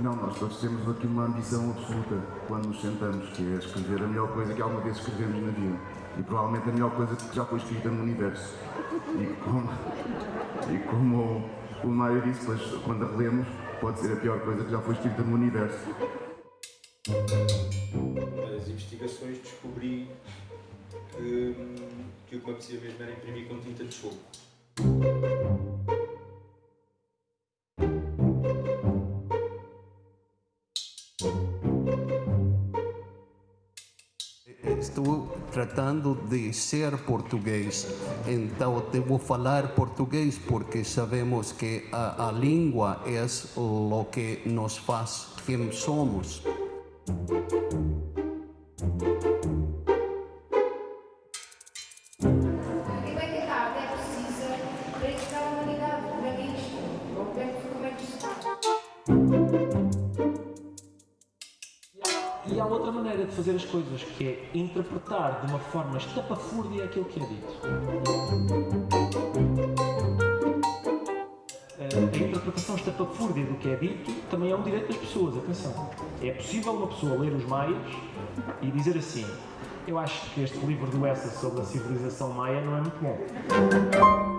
Não, nós todos temos aqui uma ambição absoluta quando nos sentamos, que é escrever a melhor coisa que alguma vez escrevemos na vida. E provavelmente a melhor coisa que já foi escrita no universo. E como, e como o Maio disse, pois, quando a relemos, pode ser a pior coisa que já foi escrita no universo. Nas investigações descobri que, que o que me apetecia mesmo era imprimir com tinta de choco. Estou tratando de ser português, então devo falar português porque sabemos que a, a língua é o que nos faz quem somos. Quem vai E há outra maneira de fazer as coisas, que é interpretar de uma forma estapafúrdia aquilo que é dito. Eh, A interpretação estapafúrdia do que é dito também é um direito das pessoas, atenção. É possível uma pessoa ler os maias e dizer assim eu acho que este livro do Essa sobre a civilização maia não é muito bom.